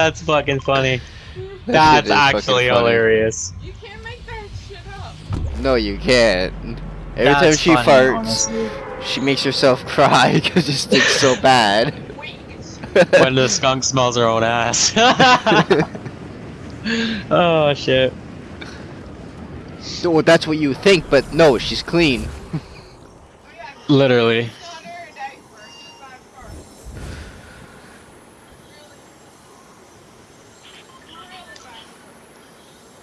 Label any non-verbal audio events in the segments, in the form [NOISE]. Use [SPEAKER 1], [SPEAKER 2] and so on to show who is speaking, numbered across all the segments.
[SPEAKER 1] That's fucking funny. [LAUGHS] That's
[SPEAKER 2] shit is fucking
[SPEAKER 1] actually
[SPEAKER 2] funny.
[SPEAKER 1] hilarious.
[SPEAKER 3] You can't make that shit up.
[SPEAKER 2] No, you can't. Every time she
[SPEAKER 1] funny,
[SPEAKER 2] farts,
[SPEAKER 1] honestly.
[SPEAKER 2] she makes herself cry [LAUGHS] because it stinks so bad.
[SPEAKER 1] when the skunk smells her own ass. [LAUGHS] oh shit.
[SPEAKER 2] No, that's what you think, but no, she's clean.
[SPEAKER 1] Literally.
[SPEAKER 3] Not every day for just five cars.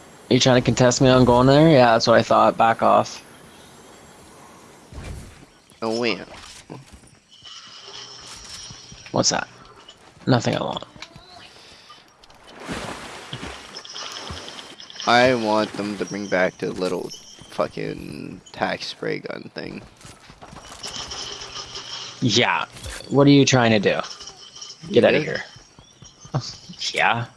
[SPEAKER 1] Are you trying to contest me on going there? Yeah, that's what I thought. Back off.
[SPEAKER 2] Oh wait.
[SPEAKER 1] What's that? Nothing I want.
[SPEAKER 2] I want them to bring back the little fucking tax spray gun thing.
[SPEAKER 1] Yeah. What are you trying to do? Get out of here. [LAUGHS] yeah.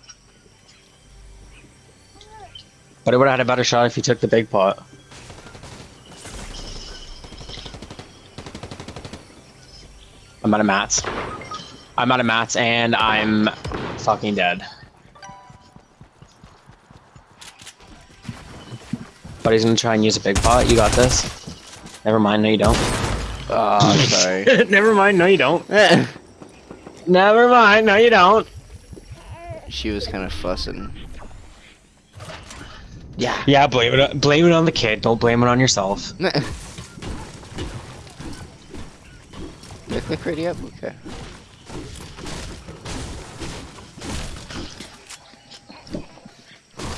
[SPEAKER 1] But it would have had a better shot if you took the big pot. I'm out of mats. I'm out of mats and I'm fucking dead. But he's gonna try and use a big pot. You got this. Never mind. No, you don't.
[SPEAKER 2] Oh, sorry. [LAUGHS]
[SPEAKER 1] Never mind. No, you don't. [LAUGHS] Never mind. No, you don't.
[SPEAKER 2] she was kind of fussing.
[SPEAKER 1] Yeah. Yeah. Blame it. On, blame it on the kid. Don't blame it on yourself. [LAUGHS]
[SPEAKER 2] Click ready up? Okay.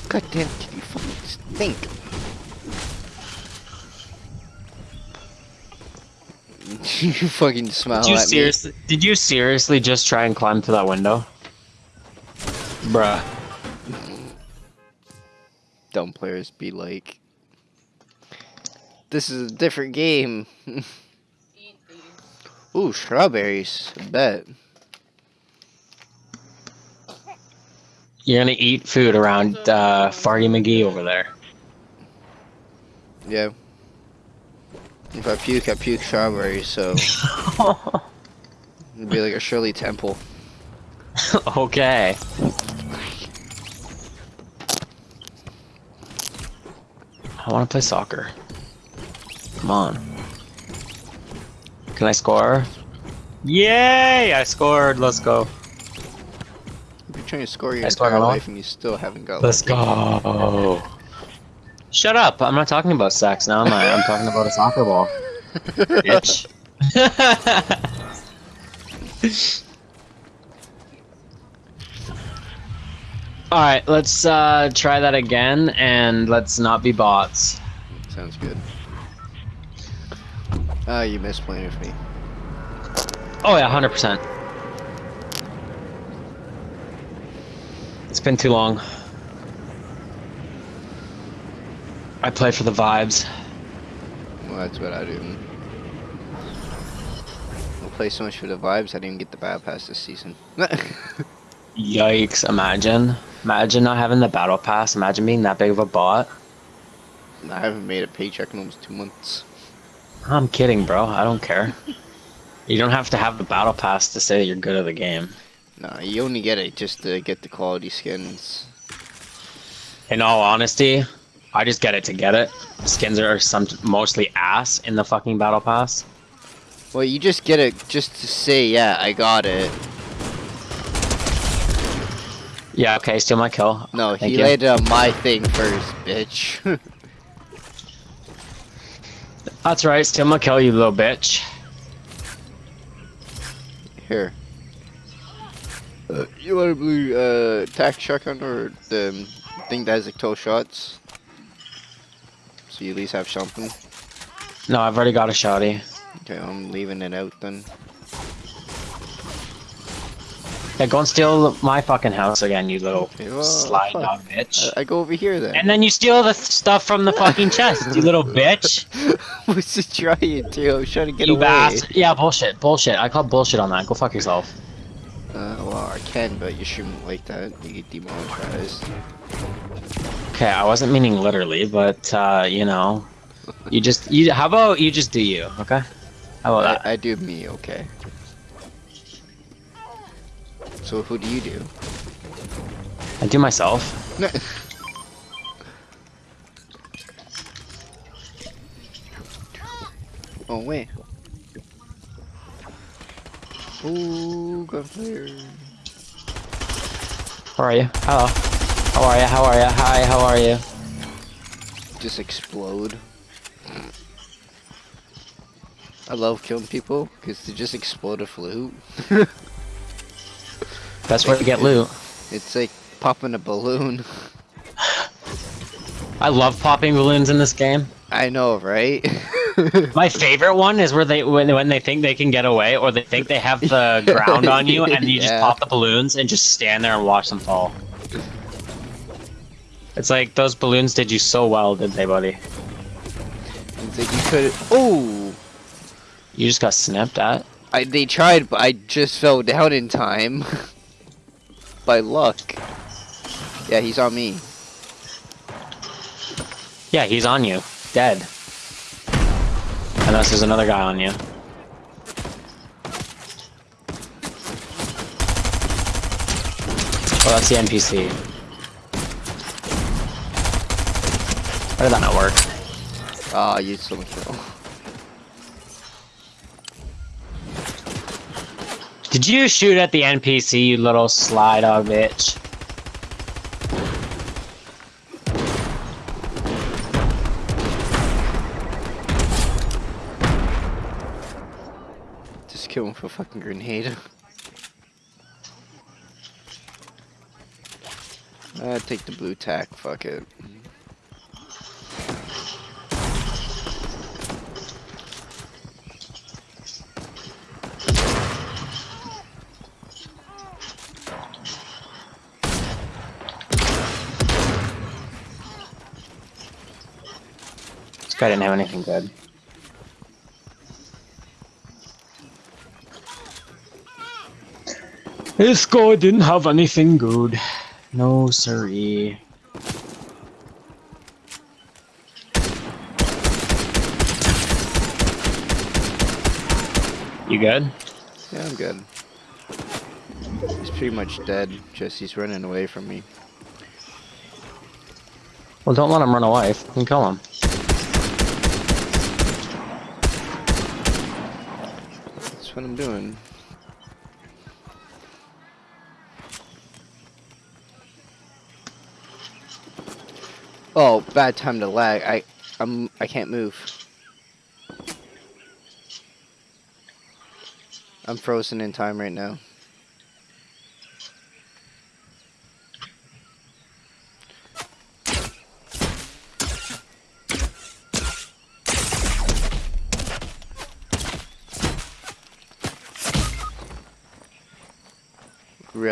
[SPEAKER 2] God damn, can you fucking think? [LAUGHS] you fucking smile
[SPEAKER 1] Did you seriously? Did you seriously just try and climb through that window? Bruh.
[SPEAKER 2] Dumb players be like, this is a different game. [LAUGHS] Ooh, strawberries. I bet.
[SPEAKER 1] You're gonna eat food around uh, Farty McGee over there.
[SPEAKER 2] Yeah. If I puke, I puke strawberries, so [LAUGHS] it'd be like a Shirley Temple.
[SPEAKER 1] okay. I want to play soccer. Come on. Can I score? Yay! I scored. Let's go.
[SPEAKER 2] If you're trying to score your
[SPEAKER 1] I
[SPEAKER 2] entire
[SPEAKER 1] a
[SPEAKER 2] life and you still haven't got
[SPEAKER 1] Let's go. Shut up! I'm not talking about sex now, am I? I'm talking about a soccer ball. [LAUGHS] Bitch. [LAUGHS] Alright, let's uh, try that again and let's not be bots.
[SPEAKER 2] Sounds good. Ah, you missed playing with me.
[SPEAKER 1] Oh yeah, 100%. It's been too long. I play for the vibes.
[SPEAKER 2] Well, that's what I do. I play so much for the vibes, I didn't even get the battle pass this season. [LAUGHS]
[SPEAKER 1] Yikes, imagine. Imagine not having the battle pass. Imagine being that big of a bot.
[SPEAKER 2] I haven't made a paycheck in almost two months.
[SPEAKER 1] I'm kidding, bro. I don't care. You don't have to have the battle pass to say that you're good at the game.
[SPEAKER 2] Nah, you only get it just to get the quality skins.
[SPEAKER 1] In all honesty, I just get it to get it. Skins are some mostly ass in the fucking battle pass.
[SPEAKER 2] Well, you just get it just to say, yeah, I got it.
[SPEAKER 1] Yeah, okay, steal my kill.
[SPEAKER 2] No,
[SPEAKER 1] Thank
[SPEAKER 2] he
[SPEAKER 1] you.
[SPEAKER 2] landed on my thing first, bitch. [LAUGHS]
[SPEAKER 1] That's right, steal my kill, you little bitch.
[SPEAKER 2] Here. Uh, you want a blue uh, shotgun or the thing that has like 12 shots? So you at least have something.
[SPEAKER 1] No, I've already got a shotty.
[SPEAKER 2] Okay, I'm leaving it out then.
[SPEAKER 1] Yeah, go and steal my fucking house again, you little
[SPEAKER 2] Okay, well,
[SPEAKER 1] slide
[SPEAKER 2] fuck.
[SPEAKER 1] dog bitch.
[SPEAKER 2] I, I go over here then.
[SPEAKER 1] And then you steal the stuff from the fucking [LAUGHS] chest, you little bitch. [LAUGHS]
[SPEAKER 2] What's the trying to? I was trying to get
[SPEAKER 1] you
[SPEAKER 2] away.
[SPEAKER 1] bastard. Yeah, bullshit, bullshit. I call bullshit on that. Go fuck yourself.
[SPEAKER 2] Uh, well, I can, but you shouldn't like that. You get demonetized.
[SPEAKER 1] Okay, I wasn't meaning literally, but uh, you know, you just you. How about you just do you? Okay. How about that?
[SPEAKER 2] I, I do me, okay. So who do you do?
[SPEAKER 1] I do myself. [LAUGHS]
[SPEAKER 2] oh wait. Ooh, gunfire.
[SPEAKER 1] How are you? Hello. How are you? How are you? Hi, how are you?
[SPEAKER 2] Just explode. I love killing people because they just explode a flute. [LAUGHS]
[SPEAKER 1] Best way to get loot.
[SPEAKER 2] It's like popping a balloon.
[SPEAKER 1] I love popping balloons in this game.
[SPEAKER 2] I know, right? [LAUGHS]
[SPEAKER 1] My favorite one is where they when, when they think they can get away or they think they have the [LAUGHS] ground on you and you just pop the balloons and just stand there and watch them fall. It's like those balloons did you so well, didn't they, buddy?
[SPEAKER 2] It's like you could. Oh,
[SPEAKER 1] You just got snapped at.
[SPEAKER 2] I they tried, but I just fell down in time. [LAUGHS] By luck. Yeah, he's on me.
[SPEAKER 1] Yeah, he's on you. Dead. Unless there's another guy on you. Oh, that's the NPC. How did that not work?
[SPEAKER 2] Ah, you still kill.
[SPEAKER 1] Did you shoot at the NPC, you little sly dog bitch?
[SPEAKER 2] Just kill him with a fucking grenade. [LAUGHS] Uh, take the blue tack. Fuck it.
[SPEAKER 1] Guy didn't have anything good. This guy didn't have anything good. No siree. You good?
[SPEAKER 2] Yeah, I'm good. He's pretty much dead. Just he's running away from me.
[SPEAKER 1] Well, don't let him run away. Fucking kill him.
[SPEAKER 2] What I'm doing. Oh, bad time to lag. I, I'm, I can't move. I'm frozen in time right now. Really?
[SPEAKER 3] Honey, your package came in from Amazon. Oh, it did? Yeah. Thank you. Ow!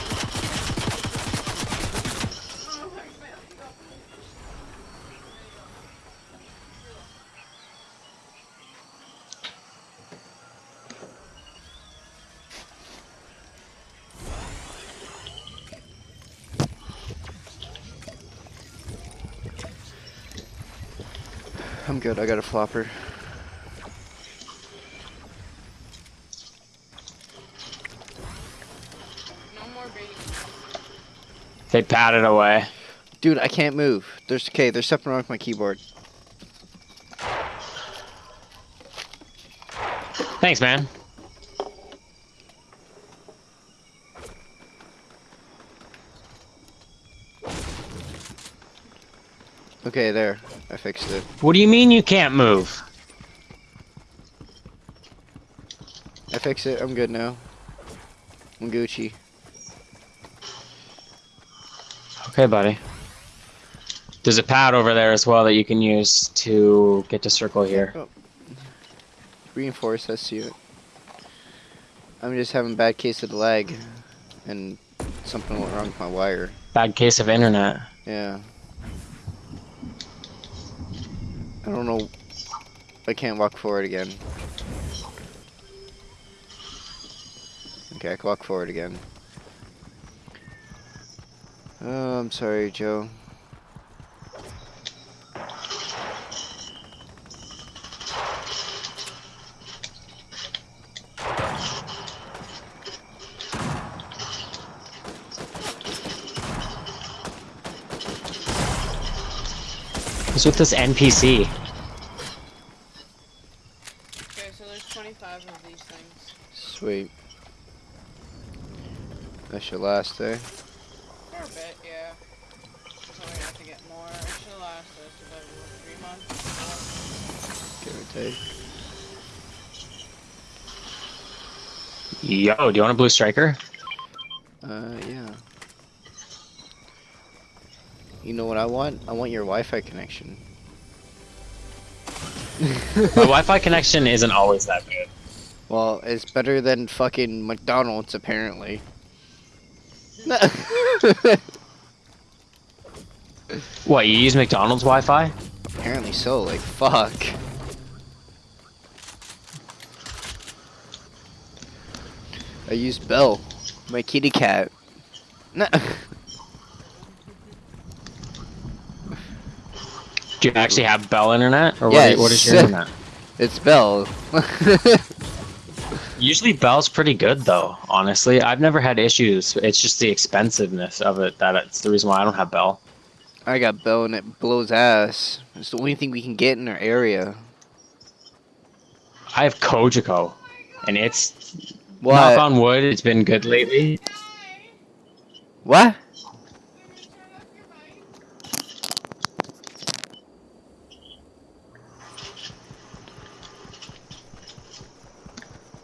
[SPEAKER 2] good. I got a flopper.
[SPEAKER 3] No.
[SPEAKER 1] They patted away.
[SPEAKER 2] Dude, I can't move. There's okay. There's something wrong with my keyboard.
[SPEAKER 1] Thanks, man.
[SPEAKER 2] Okay, there. I fixed it.
[SPEAKER 1] What do you mean you can't move?
[SPEAKER 2] I fixed it. I'm good now. I'm Gucci.
[SPEAKER 1] Okay, buddy. There's a pad over there as well that you can use to get to circle here. Oh.
[SPEAKER 2] Reinforce. I see it. I'm just having bad case of the lag, and something went wrong with my wire.
[SPEAKER 1] Bad case of internet.
[SPEAKER 2] Yeah. I don't know. I can't walk forward again. Okay, I can walk forward again. Oh, I'm sorry, Joe.
[SPEAKER 1] What's with this NPC?
[SPEAKER 3] Okay, so there's 25 of these things.
[SPEAKER 2] Sweet. That should last, eh?
[SPEAKER 3] For a bit, yeah. So we have to get more. It should last us about three months.
[SPEAKER 2] Give or take.
[SPEAKER 1] Yo, do you want a blue striker?
[SPEAKER 2] Uh, yeah. You know what I want? I want your Wi-Fi connection.
[SPEAKER 1] My Wi-Fi connection isn't always that good.
[SPEAKER 2] Well, it's better than fucking McDonald's, apparently. [LAUGHS]
[SPEAKER 1] What, you use McDonald's Wi-Fi?
[SPEAKER 2] apparently so, like, fuck. I use Bell, my kitty cat. [LAUGHS]
[SPEAKER 1] Do you actually have Bell Internet, or what, what is your internet? [LAUGHS]
[SPEAKER 2] it's Bell. [LAUGHS]
[SPEAKER 1] Usually Bell's pretty good though. Honestly, I've never had issues. It's just the expensiveness of it that it's the reason why I don't have Bell.
[SPEAKER 2] I got Bell and it blows ass. It's the only thing we can get in our area.
[SPEAKER 1] I have Cogeco, and it's
[SPEAKER 2] What?
[SPEAKER 1] knock on wood. It's been good lately.
[SPEAKER 2] What?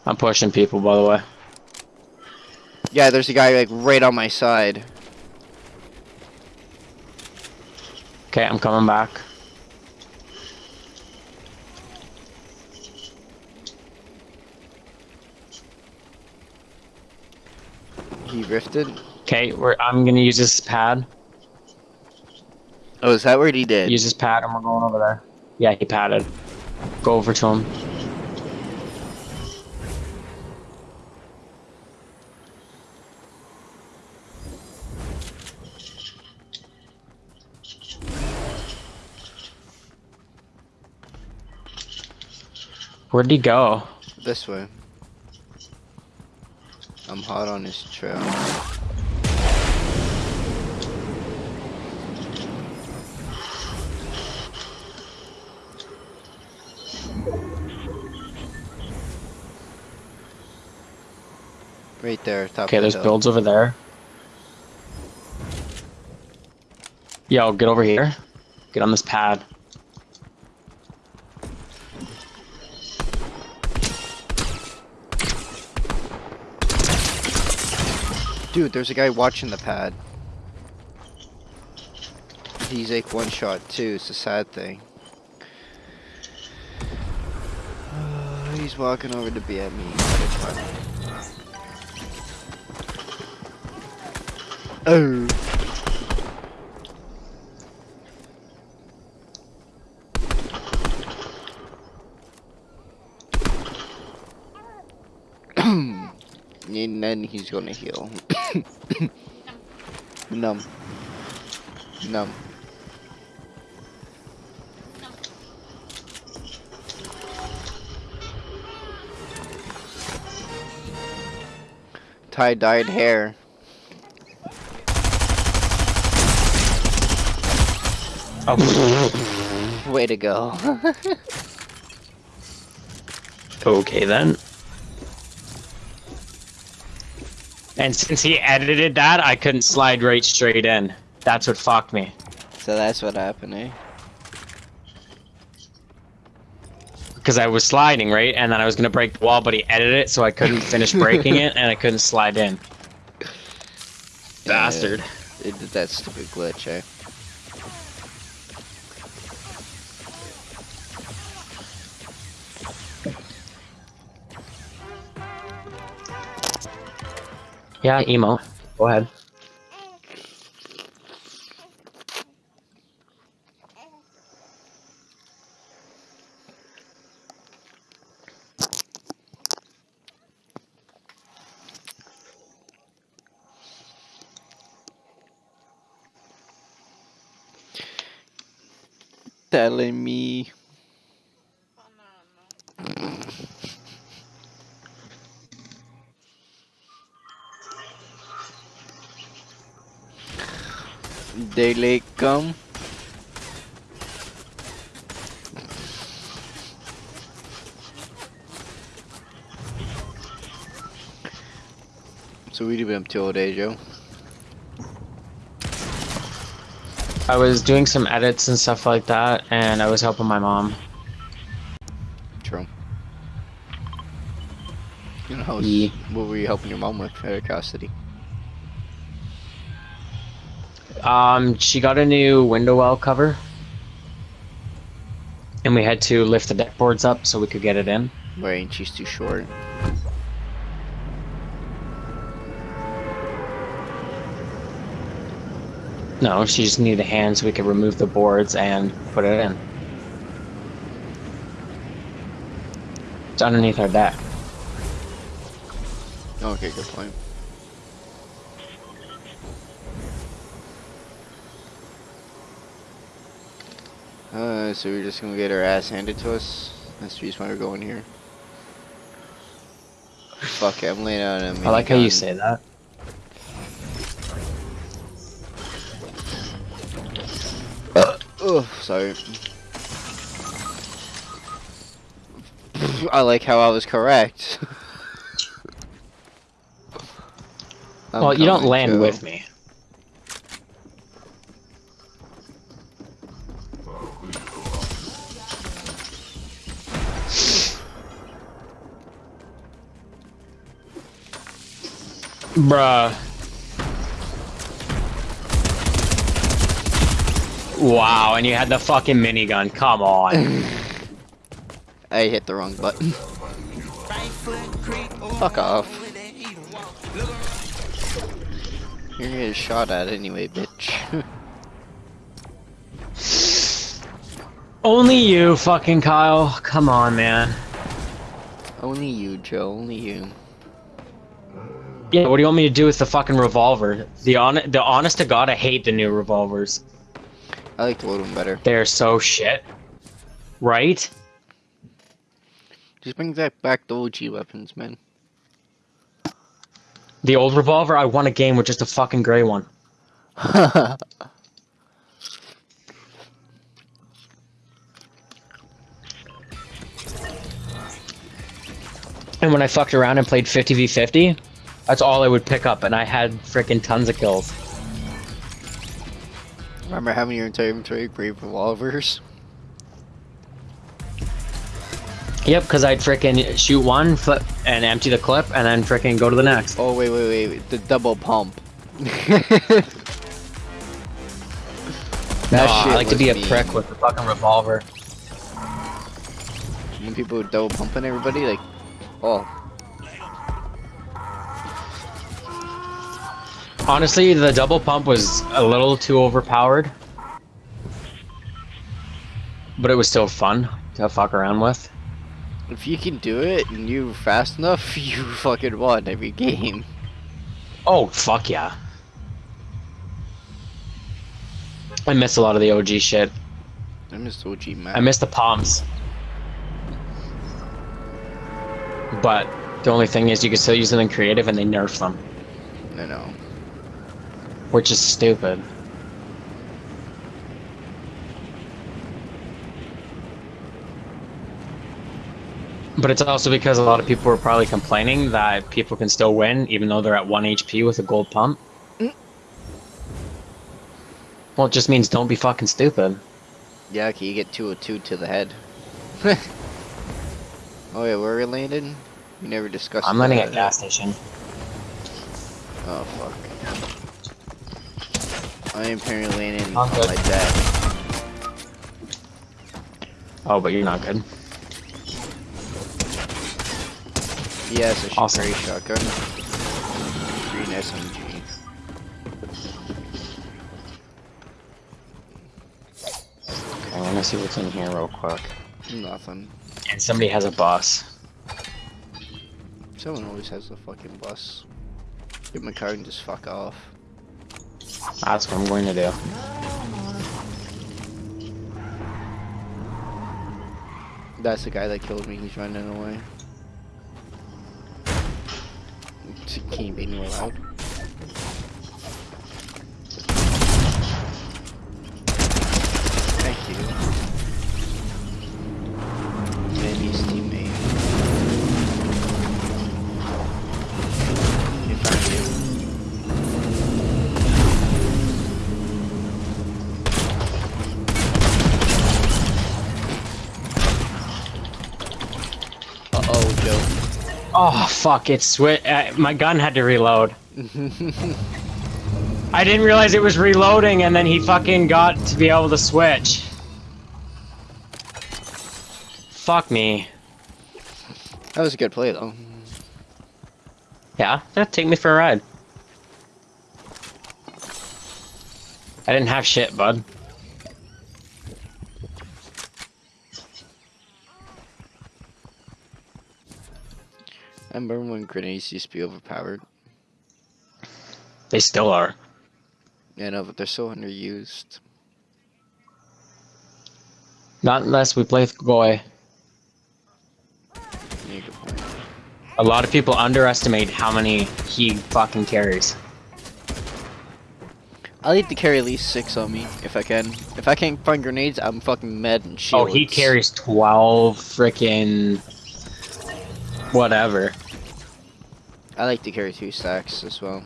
[SPEAKER 1] I'm pushing people, by the way.
[SPEAKER 2] Yeah, there's a guy like right on my side.
[SPEAKER 1] Okay, I'm coming back.
[SPEAKER 2] He rifted.
[SPEAKER 1] Okay, we're, I'm gonna use this pad.
[SPEAKER 2] Oh, is that what he did?
[SPEAKER 1] Use this pad, and we're going over there. Yeah, he padded. Go over to him. Where'd he go?
[SPEAKER 2] This way. I'm hot on his trail. Right there, top
[SPEAKER 1] Okay,
[SPEAKER 2] of the Okay,
[SPEAKER 1] there's
[SPEAKER 2] hill.
[SPEAKER 1] builds over there. Yo, get over here. Get on this pad.
[SPEAKER 2] Dude, there's a guy watching the pad. He's like one shot too, it's a sad thing. [SIGHS] he's walking over to be at me. Oh. [CLEARS THROAT] and then he's gonna heal. Numb. Numb. Tie-dyed hair.
[SPEAKER 1] Oh,
[SPEAKER 2] Way to go. [LAUGHS]
[SPEAKER 1] okay then. And since he edited that, I couldn't slide right straight in. That's what fucked me.
[SPEAKER 2] so that's what happened, eh?
[SPEAKER 1] Because I was sliding, right? And then I was gonna break the wall, but he edited it, so I couldn't finish [LAUGHS] breaking it, and I couldn't slide in. Bastard.
[SPEAKER 2] It did that stupid glitch, eh?
[SPEAKER 1] Yeah, emo. Go ahead.
[SPEAKER 2] telling me Daylight come. So what have you been up to all day, Joe?
[SPEAKER 1] I was doing some edits and stuff like that, and I was helping my mom.
[SPEAKER 2] True. You know,
[SPEAKER 1] Yeah.
[SPEAKER 2] what were you helping your mom with of custody?
[SPEAKER 1] Um, she got a new window well cover, and we had to lift the deck boards up so we could get it in.
[SPEAKER 2] Right, she's too short.
[SPEAKER 1] No, she just needed a hand so we could remove the boards and put it in. It's underneath our deck.
[SPEAKER 2] Okay, good point. So we're just gonna get our ass handed to us? That's the reason why we're going here. Fuck it, I'm laying out a
[SPEAKER 1] I like how you say that.
[SPEAKER 2] Oh, sorry. I like how I was correct. [LAUGHS]
[SPEAKER 1] Well, you don't land
[SPEAKER 2] Joe.
[SPEAKER 1] with me. Bruh. Wow, and you had the fucking minigun. Come on. [SIGHS]
[SPEAKER 2] I hit the wrong button. Fuck off. You're gonna get shot at anyway, bitch. [SIGHS]
[SPEAKER 1] Only you, fucking Kyle. Come on, man.
[SPEAKER 2] only you, Joe. Only you.
[SPEAKER 1] Yeah, what do you want me to do with the fucking revolver? The on the honest to god, I hate the new revolvers.
[SPEAKER 2] I like the old one better.
[SPEAKER 1] They're so shit. Right?
[SPEAKER 2] Just bring that back the OG weapons, man.
[SPEAKER 1] The old revolver, I won a game with just a fucking gray one. [LAUGHS] And when I fucked around and played 50v50, that's all I would pick up, and I had freaking tons of kills.
[SPEAKER 2] Remember having your entire inventory brave revolvers?
[SPEAKER 1] Yep, because I'd freaking shoot one, flip, and empty the clip, and then freaking go to the next.
[SPEAKER 2] Oh wait, wait, wait, wait. the double pump. [LAUGHS] that
[SPEAKER 1] No, I like to be a prick with the fucking revolver.
[SPEAKER 2] When people were double pumping everybody, like, oh,
[SPEAKER 1] Honestly, the double pump was a little too overpowered. But it was still fun to fuck around with.
[SPEAKER 2] if you can do it and you're fast enough, [LAUGHS] you fucking won every game.
[SPEAKER 1] Oh, fuck yeah. I miss a lot of the OG shit.
[SPEAKER 2] I missed OG man.
[SPEAKER 1] I miss the palms. But the only thing is you can still use them in creative and they nerf them,
[SPEAKER 2] No, no.
[SPEAKER 1] Which is stupid. But it's also because a lot of people were probably complaining that people can still win even though they're at 1 HP with a gold pump.
[SPEAKER 2] Mm.
[SPEAKER 1] Well, it just means don't be fucking stupid.
[SPEAKER 2] Yeah, okay, you get 202 to the head. [LAUGHS] oh yeah, where we landed? We never discussed
[SPEAKER 1] I'm landing at gas station.
[SPEAKER 2] Oh fuck. I am apparently landing
[SPEAKER 1] I'm good.
[SPEAKER 2] like that.
[SPEAKER 1] Oh, but you're not good.
[SPEAKER 2] Yes, a
[SPEAKER 1] Awesome.
[SPEAKER 2] great shotgun. Green SMG.
[SPEAKER 1] Okay, let me see what's in here real quick.
[SPEAKER 2] Nothing.
[SPEAKER 1] And somebody has a bus.
[SPEAKER 2] Someone always has the fucking bus. Get my car and just fuck off.
[SPEAKER 1] That's what I'm going to do.
[SPEAKER 2] That's the guy that killed me. He's running away. He can't be anywhere loud.
[SPEAKER 1] Fuck! It's swi- uh, My gun had to reload. [LAUGHS] I didn't realize it was reloading, and then he fucking got to be able to switch. Fuck me.
[SPEAKER 2] That was a good play though.
[SPEAKER 1] Yeah, yeah, take me for a ride. I didn't have shit, bud.
[SPEAKER 2] I remember when grenades used to be overpowered.
[SPEAKER 1] They still are.
[SPEAKER 2] Yeah, no, but they're so underused.
[SPEAKER 1] Not unless we play with Goy.
[SPEAKER 2] Yeah, good point.
[SPEAKER 1] A lot of people underestimate how many he fucking carries.
[SPEAKER 2] I need to carry at least six on me if I can. If I can't find grenades, I'm fucking mad and shields.
[SPEAKER 1] Oh, he carries 12 freaking whatever.
[SPEAKER 2] I like to carry two stacks as well.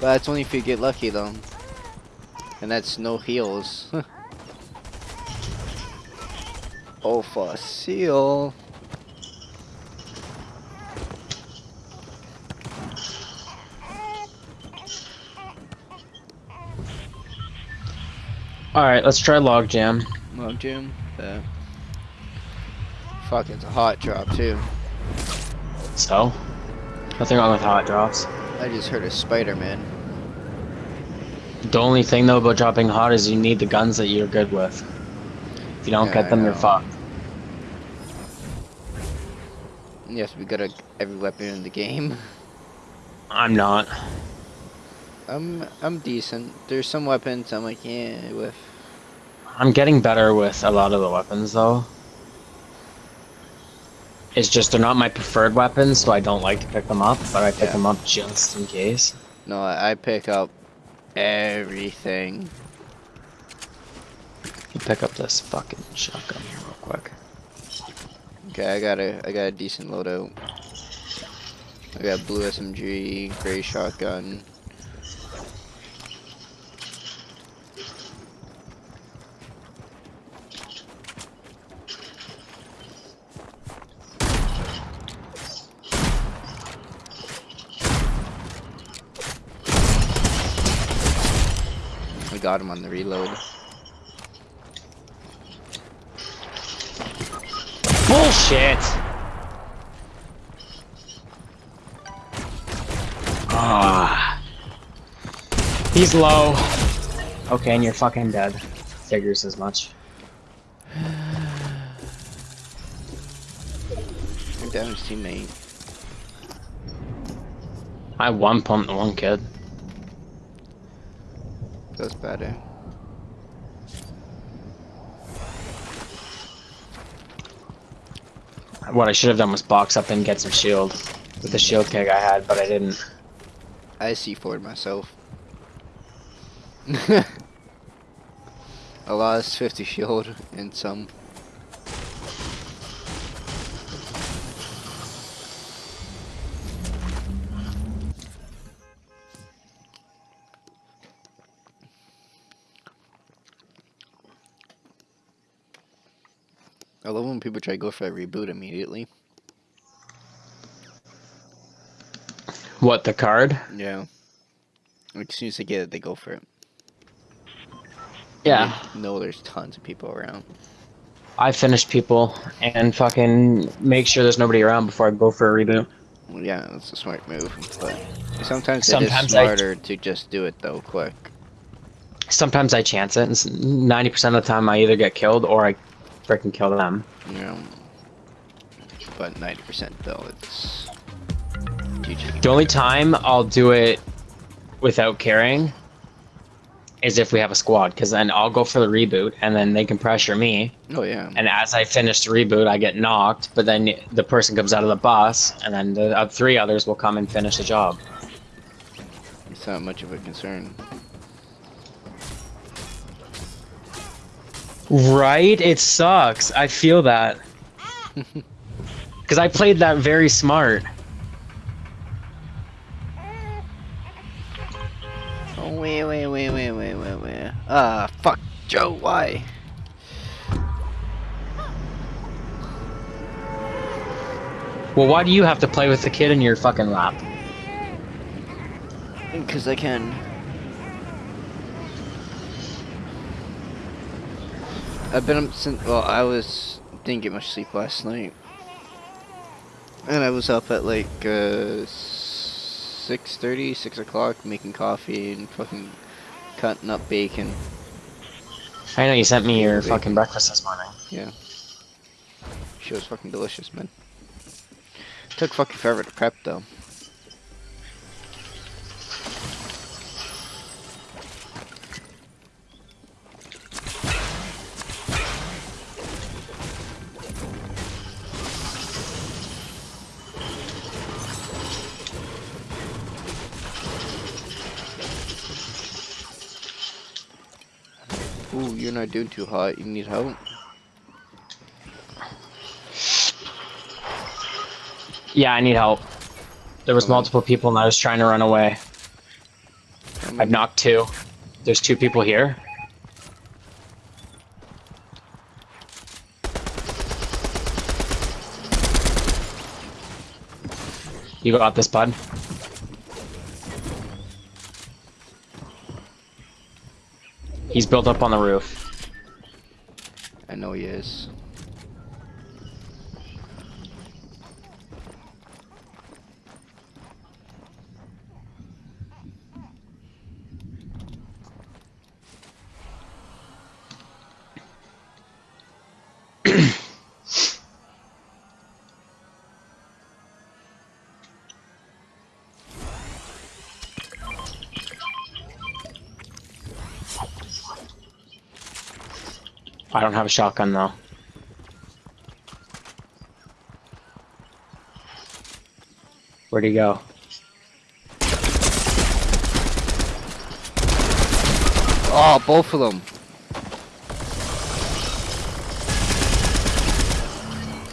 [SPEAKER 2] But that's only if you get lucky though. And that's no heals. [LAUGHS] oh, for seal.
[SPEAKER 1] Alright, let's try Logjam.
[SPEAKER 2] Log jam. Yeah. Fuck, it's a hot drop too.
[SPEAKER 1] So? Nothing wrong with hot drops.
[SPEAKER 2] I just heard a Spider-Man.
[SPEAKER 1] The only thing though about dropping hot is you need the guns that you're good with. If you don't
[SPEAKER 2] Yeah,
[SPEAKER 1] get them, you're fucked.
[SPEAKER 2] Yes, we got a, every weapon in the game.
[SPEAKER 1] I'm not.
[SPEAKER 2] I'm I'm decent. There's some weapons I'm like yeah with.
[SPEAKER 1] I'm getting better with a lot of the weapons though. It's just they're not my preferred weapons, so I don't like to pick them up, but I pick
[SPEAKER 2] Yeah.
[SPEAKER 1] them up just in case.
[SPEAKER 2] No, I pick up everything.
[SPEAKER 1] You pick up this fucking shotgun here real quick.
[SPEAKER 2] Okay, I got a I got a decent loadout. I got blue SMG, gray shotgun. We got him on the reload.
[SPEAKER 1] Bullshit! Ah. He's low. Okay, and you're fucking dead. Figures as much.
[SPEAKER 2] You're down his teammate.
[SPEAKER 1] I one pumped the one kid.
[SPEAKER 2] That's better.
[SPEAKER 1] What I should have done was box up and get some shield with the shield keg I had, but I didn't.
[SPEAKER 2] I see for myself. [LAUGHS] I lost 50 shield and some. When people try to go for a reboot immediately.
[SPEAKER 1] What the card?
[SPEAKER 2] Yeah. Like, as soon as they get it, they go for it.
[SPEAKER 1] Yeah,
[SPEAKER 2] They know there's tons of people around.
[SPEAKER 1] I finish people and fucking make sure there's nobody around before I go for a reboot.
[SPEAKER 2] Yeah, that's a smart move, but sometimes,
[SPEAKER 1] Sometimes
[SPEAKER 2] it
[SPEAKER 1] I-
[SPEAKER 2] smarter to just do it though, quick.
[SPEAKER 1] Sometimes I chance it, and 90% of the time I either get killed or I freaking kill them.
[SPEAKER 2] Yeah. But 90% though, it's GG.
[SPEAKER 1] The only time I'll do it without caring is if we have a squad, because then I'll go for the reboot, and then they can pressure me,
[SPEAKER 2] Oh yeah.
[SPEAKER 1] and as I finish the reboot, I get knocked, but then the person comes out of the bus, and then the uh, three others will come and finish the job.
[SPEAKER 2] It's not much of a concern.
[SPEAKER 1] Right? It sucks. I feel that. [LAUGHS] Because I played that very smart.
[SPEAKER 2] Oh wait, wait, wait, wait, wait, wait, wait. Ah, fuck, Joe. Why?
[SPEAKER 1] Well, why do you have to play with the kid in your fucking lap?
[SPEAKER 2] Because I can. I've been up since. Well, I was didn't get much sleep last night, and I was up at like uh, six thirty, six o'clock, making coffee and fucking cutting up bacon.
[SPEAKER 1] I know you sent me your
[SPEAKER 2] Bacon.
[SPEAKER 1] fucking breakfast this morning.
[SPEAKER 2] Yeah, she was fucking delicious, man. Took fucking forever to prep though. Not doing too hot. You need help?
[SPEAKER 1] Yeah, I need help. There was multiple people and I was trying to run away.
[SPEAKER 2] Um,
[SPEAKER 1] I've knocked two. There's two people here. You got this, bud. He's built up on the roof.
[SPEAKER 2] Know he is.
[SPEAKER 1] I don't have a shotgun though. Where'd he go?
[SPEAKER 2] Oh, both of them.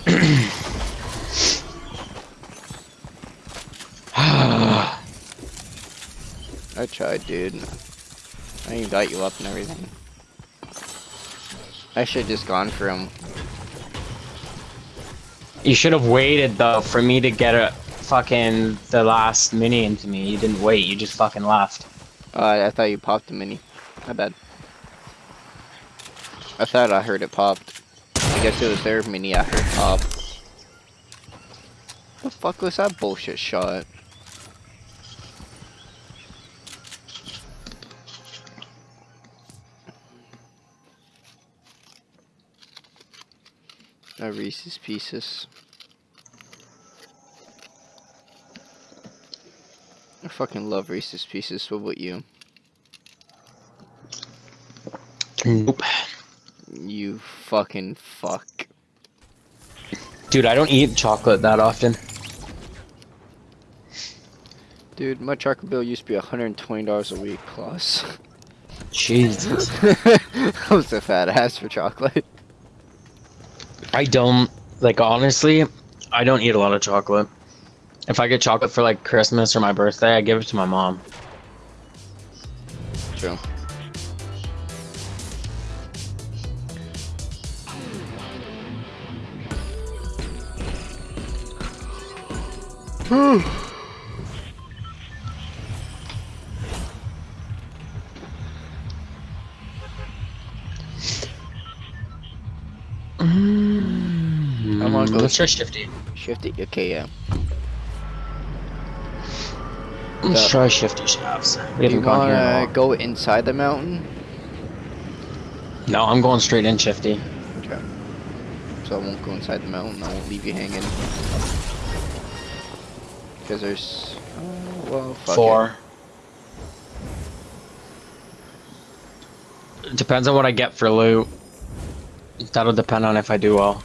[SPEAKER 2] [CLEARS THROAT] [SIGHS] I tried, dude. I even got you up and everything. I should have just gone for him.
[SPEAKER 1] You should have waited though for me to get a fucking the last mini into me. You didn't wait. You just fucking left.
[SPEAKER 2] Uh, I thought you popped the mini. My bad. I thought I heard it popped. I guess it was their mini I heard pop. The fuck was that bullshit shot? A Reese's Pieces. I fucking love Reese's Pieces. What about you?
[SPEAKER 1] Nope.
[SPEAKER 2] You fucking fuck.
[SPEAKER 1] Dude, I don't eat chocolate that often.
[SPEAKER 2] Dude, my chocolate bill used to be $120 a week plus. [LAUGHS]
[SPEAKER 1] Jesus.
[SPEAKER 2] I was a fat ass for chocolate.
[SPEAKER 1] I don't like honestly. I don't eat a lot of chocolate. If I get chocolate for like Christmas or my birthday, I give it to my mom.
[SPEAKER 2] True. I'm gonna go mm-hmm.
[SPEAKER 1] Let's try shifty.
[SPEAKER 2] shift it. Okay, yeah.
[SPEAKER 1] Let's try shifty shafts. We
[SPEAKER 2] Do you
[SPEAKER 1] haven't gone here. in a
[SPEAKER 2] wanna go inside the mountain?
[SPEAKER 1] No, I'm going straight in shifty.
[SPEAKER 2] Okay. So I won't go inside the mountain. I won't leave you hanging. Because there's. Oh, well, fuck it.
[SPEAKER 1] Four. Depends on what I get for loot. That'll depend on if I do well.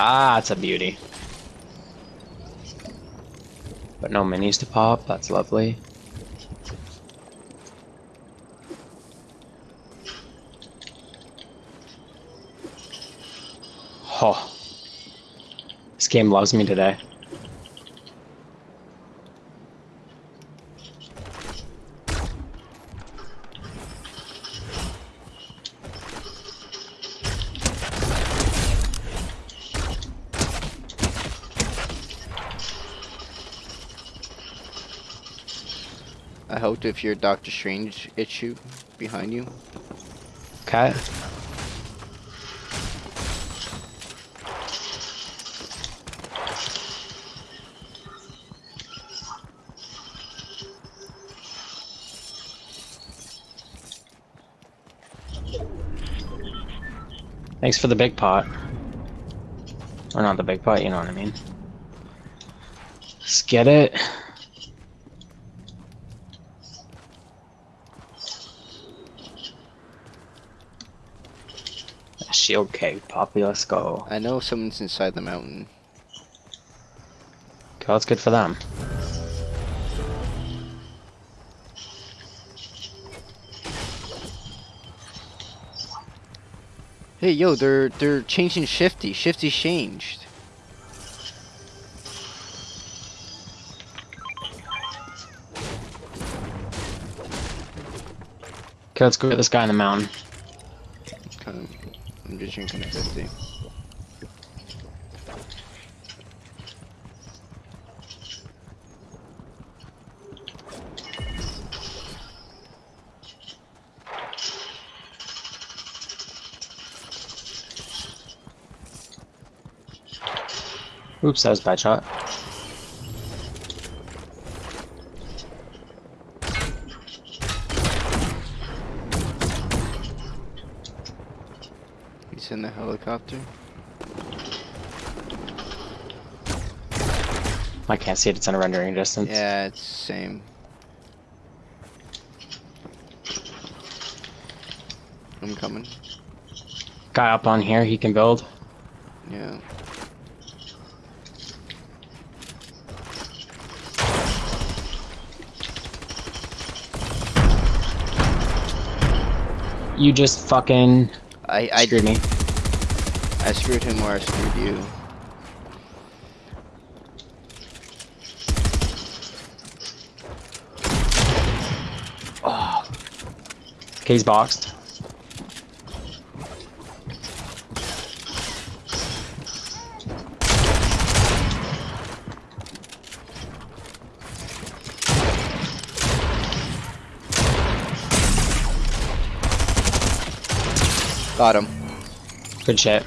[SPEAKER 1] Ah, it's a beauty. But no minis to pop, that's lovely. Oh. This game loves me today.
[SPEAKER 2] If your Doctor Strange issue behind you.
[SPEAKER 1] Okay. Thanks for the big pot. Or not the big pot, you know what I mean. Let's get it. Shield Keg, Poppy, let's go.
[SPEAKER 2] I know someone's inside the mountain.
[SPEAKER 1] Okay, that's good for them.
[SPEAKER 2] Hey, yo, they're they're changing Shifty. Shifty changed.
[SPEAKER 1] Okay, let's go get this guy in the mountain.
[SPEAKER 2] Okay, I'm just drinking a 50.
[SPEAKER 1] Oops, that was a bad shot.
[SPEAKER 2] He's in the helicopter.
[SPEAKER 1] I can't see it, it's in a rendering distance.
[SPEAKER 2] Yeah, it's same. I'm coming.
[SPEAKER 1] Guy up on here, he can build.
[SPEAKER 2] Yeah.
[SPEAKER 1] You just fucking
[SPEAKER 2] I I
[SPEAKER 1] screwed me.
[SPEAKER 2] I screwed him or I screwed you. Ah.
[SPEAKER 1] Okay, he's boxed.
[SPEAKER 2] Got him.
[SPEAKER 1] Good shit.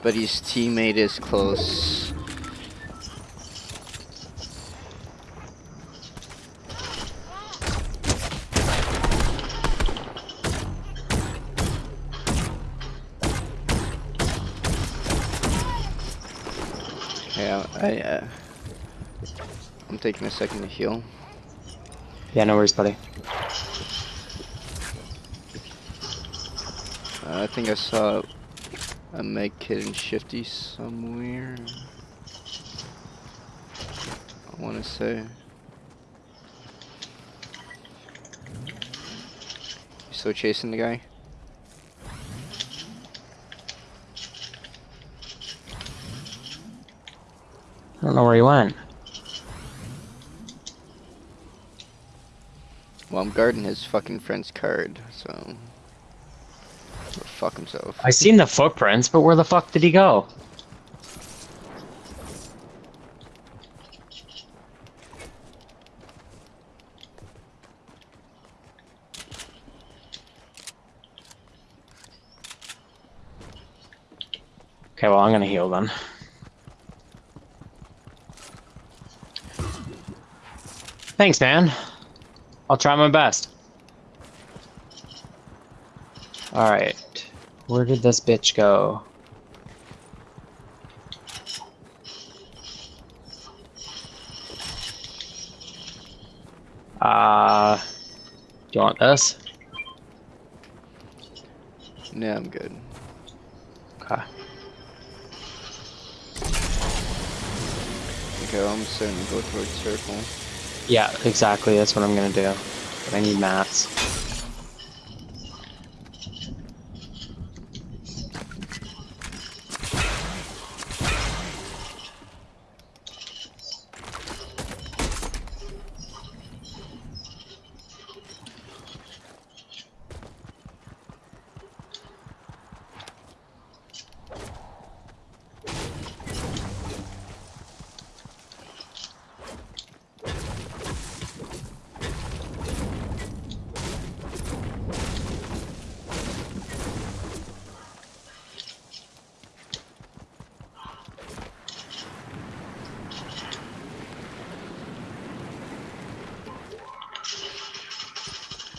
[SPEAKER 2] But his teammate is close. Yeah, I, uh, I'm taking a second to heal.
[SPEAKER 1] Yeah, no worries, buddy.
[SPEAKER 2] Uh, I think I saw a med kit and shifty somewhere. I want to say. You still chasing the guy?
[SPEAKER 1] I don't know where he went.
[SPEAKER 2] Well, I'm guarding his fucking friend's card, so. Fuck himself.
[SPEAKER 1] I seen the footprints, but where the fuck did he go? Okay, well, I'm gonna heal then. Thanks, man. I'll try my best. Alright. Where did this bitch go? Uh, do you want this?
[SPEAKER 2] Yeah, I'm good.
[SPEAKER 1] Okay.
[SPEAKER 2] Okay, I'm starting to go towards circle.
[SPEAKER 1] Yeah, exactly. That's what I'm gonna do. But I need mats.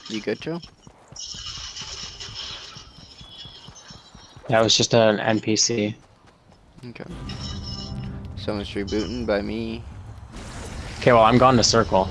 [SPEAKER 2] You good, Joe?
[SPEAKER 1] That was just an NPC.
[SPEAKER 2] Okay. Someone's rebooting by me.
[SPEAKER 1] Okay, well I'm going to circle.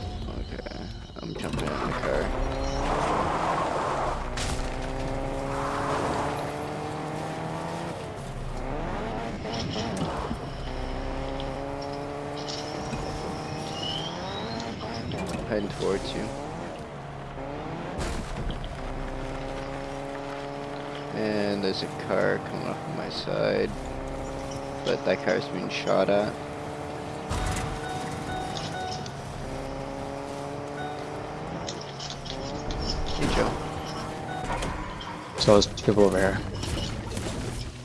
[SPEAKER 1] So there's people over here.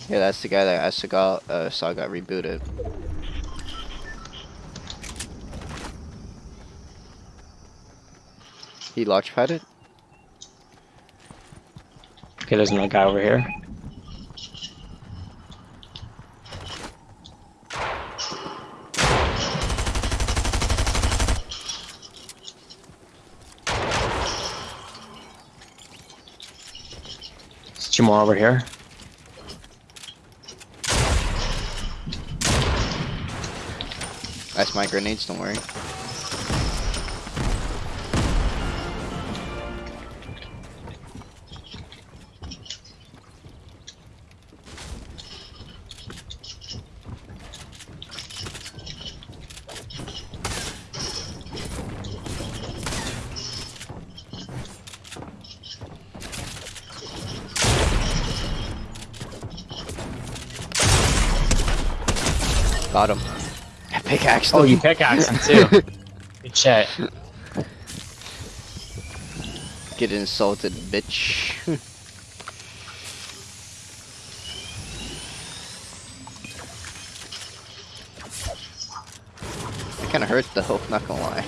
[SPEAKER 2] Yeah, that's the guy that I saw got, uh, saw got rebooted. He launch padded?
[SPEAKER 1] Okay, there's another guy over here. Two more over here.
[SPEAKER 2] That's my grenades, don't worry. I pickaxed him.
[SPEAKER 1] Oh, you pickaxe him too. [LAUGHS] Good shit.
[SPEAKER 2] Get insulted, bitch. it [LAUGHS] kinda hurt though, not gonna lie.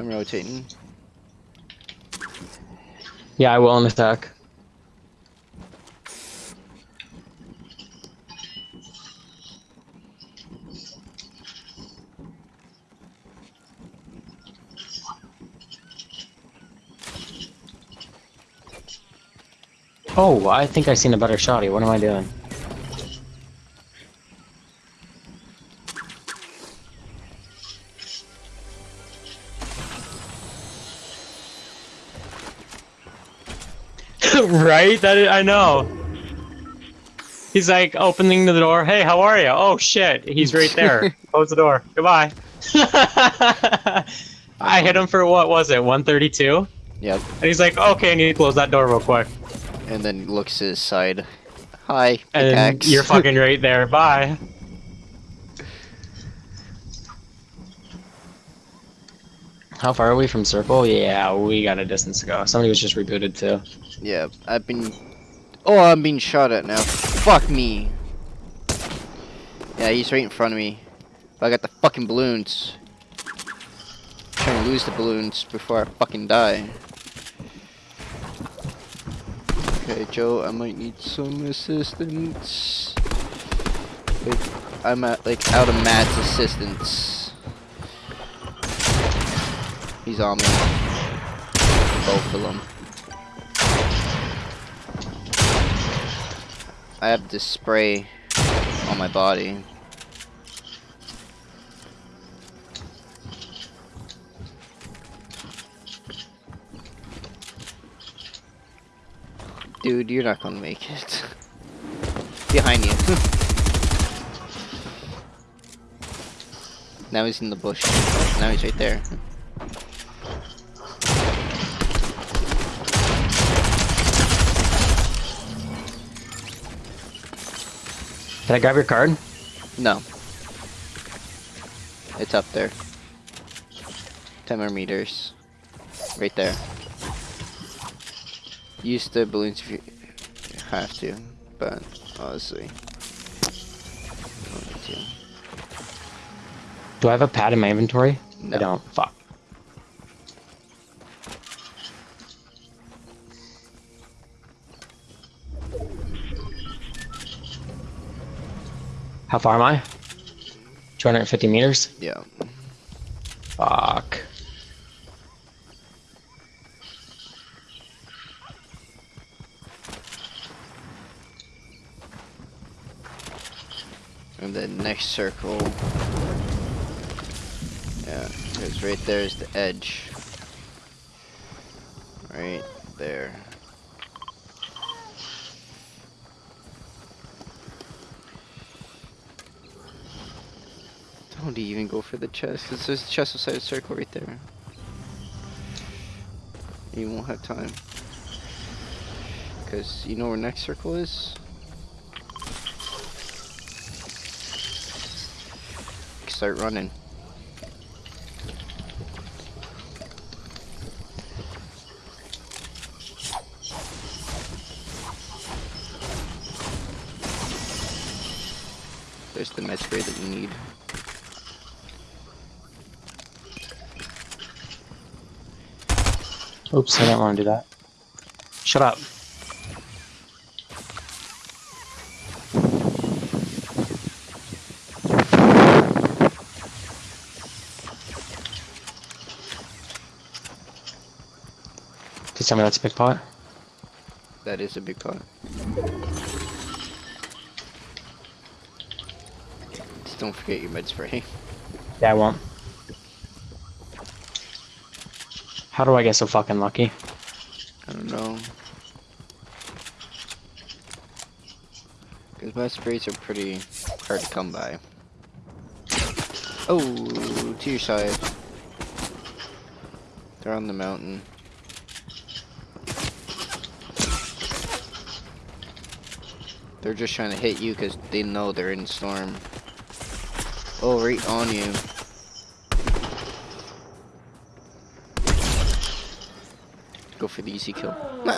[SPEAKER 2] I'm rotating.
[SPEAKER 1] Yeah, I will on attack. Oh, I think I seen a better shotty. What am I doing? [LAUGHS] right? That is, I know. He's like opening the door. Hey, how are you? Oh shit, he's right there. [LAUGHS] Close the door. Goodbye. [LAUGHS] I hit him for what was it? 132?
[SPEAKER 2] Yep.
[SPEAKER 1] And he's like, okay, I need to close that door real quick.
[SPEAKER 2] And then looks to his side. Hi,
[SPEAKER 1] And
[SPEAKER 2] pickaxe. [LAUGHS]
[SPEAKER 1] you're fucking right there. Bye. How far are we from circle? Yeah, we got a distance to go. Somebody was just rebooted too.
[SPEAKER 2] Yeah, I've been. Oh, I'm being shot at now. Fuck me. Yeah, he's right in front of me. But I got the fucking balloons. trying to lose the balloons before I fucking die. Okay, Joe, I might need some assistance. Like, I'm at, like out of mats assistance. He's on me. Both of them. I have this spray on my body. Dude, you're not gonna make it. [LAUGHS] Behind you. [LAUGHS] now he's in the bush. Now he's right there.
[SPEAKER 1] Can I grab your card?
[SPEAKER 2] No. It's up there. 10 more meters. Right there. Use the balloons if you have to, but honestly. you don't to.
[SPEAKER 1] Do I have a pad in my inventory?
[SPEAKER 2] No.
[SPEAKER 1] I don't. Fuck. How far am I? Mm-hmm. 250 meters?
[SPEAKER 2] Yeah.
[SPEAKER 1] Fuck.
[SPEAKER 2] And the next circle. Yeah, because right there is the edge. Right there. Don't even go for the chest, because there's a chest inside the circle right there. You won't have time. Because you know where next circle is? Start running. There's the med spray that you need.
[SPEAKER 1] Oops, I do not want to do that. Shut up. Tell me that's a big pot.
[SPEAKER 2] That is a big pot. Just don't forget your med spray. [LAUGHS]
[SPEAKER 1] Yeah, I won't. How do I get so fucking lucky?
[SPEAKER 2] I don't know. Because med sprays are pretty hard to come by. Oh, to your side. They're on the mountain. They're just trying to hit you because they know they're in storm. Oh, right on you. Go for the easy kill. [LAUGHS]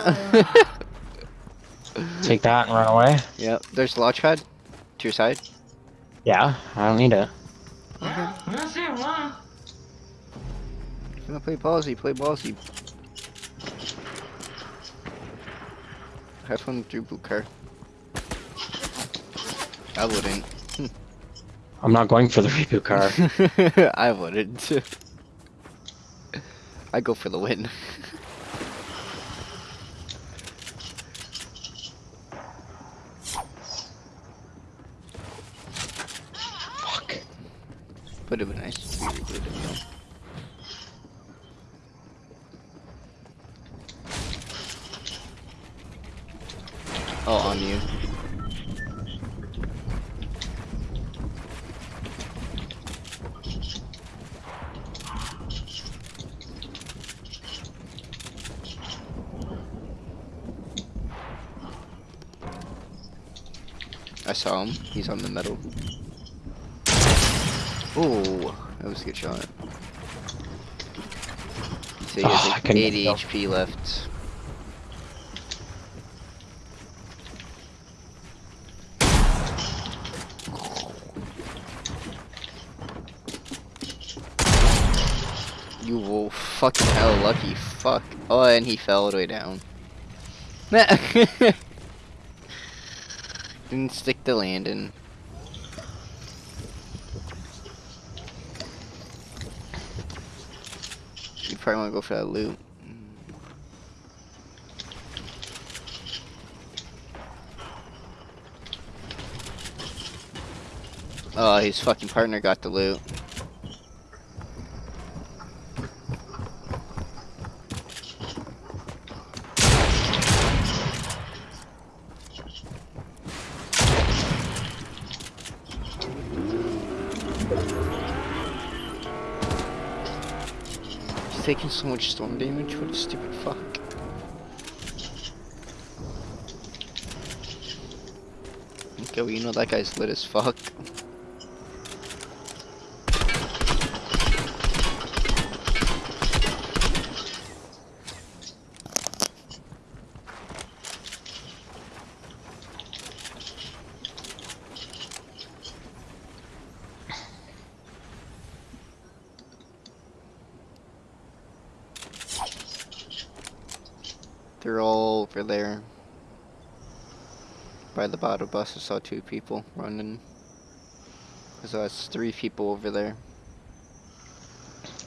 [SPEAKER 1] Take that and run away?
[SPEAKER 2] yep, there's launch pad to your side.
[SPEAKER 1] Yeah, I don't need it.
[SPEAKER 2] If you wanna play ballsy, play ballsy. Have fun with your car. I wouldn't. [LAUGHS]
[SPEAKER 1] I'm not going for the reboot car. [LAUGHS]
[SPEAKER 2] I wouldn't. [LAUGHS] I go for the win.
[SPEAKER 1] Fuck.
[SPEAKER 2] Would have been nice if we rebooted it, though. Oh, on you. I saw him. He's on the metal. Oh, that was a good shot. So he
[SPEAKER 1] Oh,
[SPEAKER 2] has
[SPEAKER 1] ah,
[SPEAKER 2] like
[SPEAKER 1] couldn't
[SPEAKER 2] 80
[SPEAKER 1] go.
[SPEAKER 2] HP left. You will fucking hell lucky fuck. Oh, and he fell all the way down. [LAUGHS] [LAUGHS] Didn't stick the landing. You probably want to go for that loot. Oh, his fucking partner got the loot. taking so much storm damage? What a stupid fuck. Okay, well, you know that guy's lit as fuck. They're all over there. By the battle bus, I saw two people running. So that's three people over there.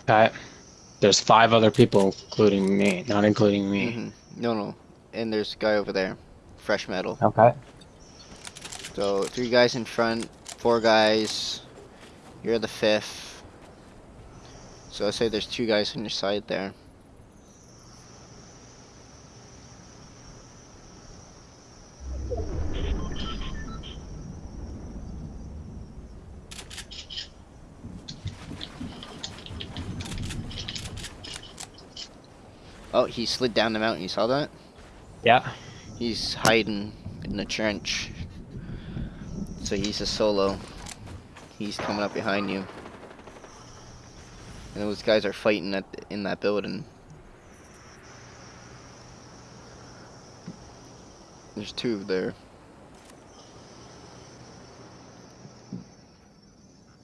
[SPEAKER 1] Okay. There's five other people, including me, not including me.
[SPEAKER 2] hmm No, no. And there's a guy over there. Fresh metal.
[SPEAKER 1] Okay.
[SPEAKER 2] So, three guys in front, four guys. You're the fifth. So I say there's two guys on your side there. Oh, he slid down the mountain. You saw that?
[SPEAKER 1] Yeah.
[SPEAKER 2] He's hiding in the trench. So he's a solo. He's coming up behind you. And those guys are fighting at in that building. There's two there.